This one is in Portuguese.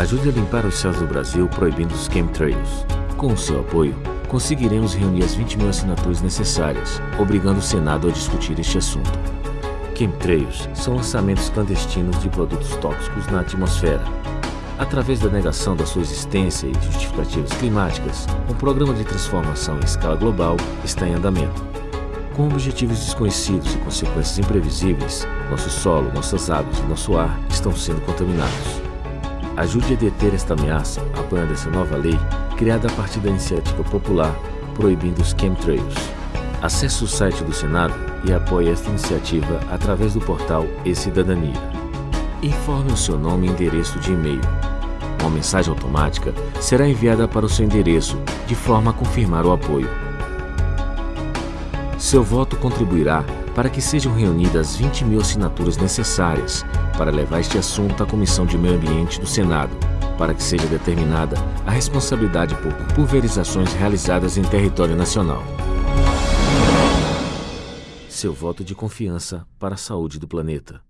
Ajude a limpar os céus do Brasil proibindo os chemtrails. Com o seu apoio, conseguiremos reunir as 20 mil assinaturas necessárias, obrigando o Senado a discutir este assunto. Chemtrails são lançamentos clandestinos de produtos tóxicos na atmosfera. Através da negação da sua existência e de justificativas climáticas, um programa de transformação em escala global está em andamento. Com objetivos desconhecidos e consequências imprevisíveis, nosso solo, nossas águas e nosso ar estão sendo contaminados. Ajude a deter esta ameaça apoiando essa nova lei criada a partir da iniciativa popular proibindo os chemtrails. Acesse o site do Senado e apoie esta iniciativa através do portal E-Cidadania. Informe o seu nome e endereço de e-mail. Uma mensagem automática será enviada para o seu endereço de forma a confirmar o apoio. Seu voto contribuirá para que sejam reunidas 20 mil assinaturas necessárias para levar este assunto à Comissão de Meio Ambiente do Senado, para que seja determinada a responsabilidade por pulverizações realizadas em território nacional. Seu voto de confiança para a saúde do planeta.